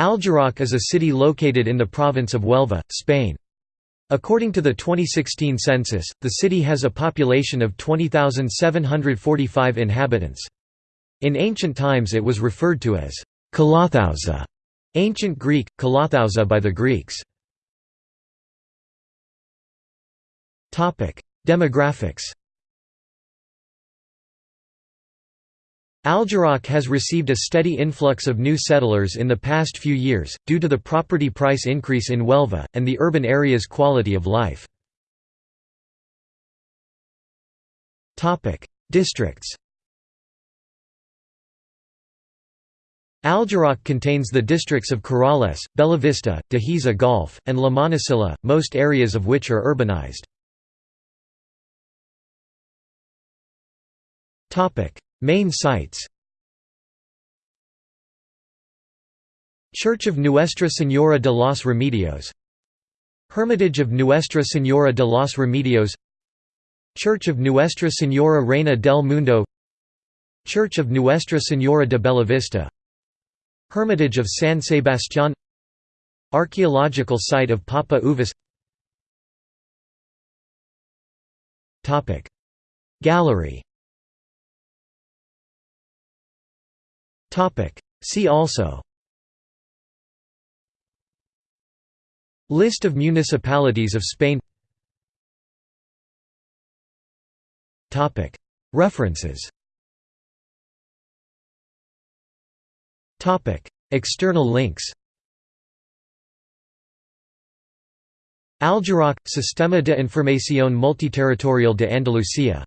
Aljaraque is a city located in the province of Huelva, Spain. According to the 2016 census, the city has a population of 20,745 inhabitants. In ancient times it was referred to as Kalathousa, ancient Greek, Kalathousa by the Greeks. Demographics Aljaraque has received a steady influx of new settlers in the past few years, due to the property price increase in Huelva, and the urban area's quality of life. Districts Aljaraque contains the districts of Corrales, Bellavista, Dehesa Golf, and La Monacilla, most areas of which are urbanized. Main sites. Church of Nuestra Señora de los Remedios. Hermitage of Nuestra Señora de los Remedios. Church of Nuestra Señora Reina del Mundo. Church of Nuestra Señora de Bellavista. Hermitage of San Sebastián. Archaeological site of Papa Uvas Gallery See also. List of municipalities of Spain. References. External links. Aljaraque – Sistema de Información Multiterritorial de Andalucía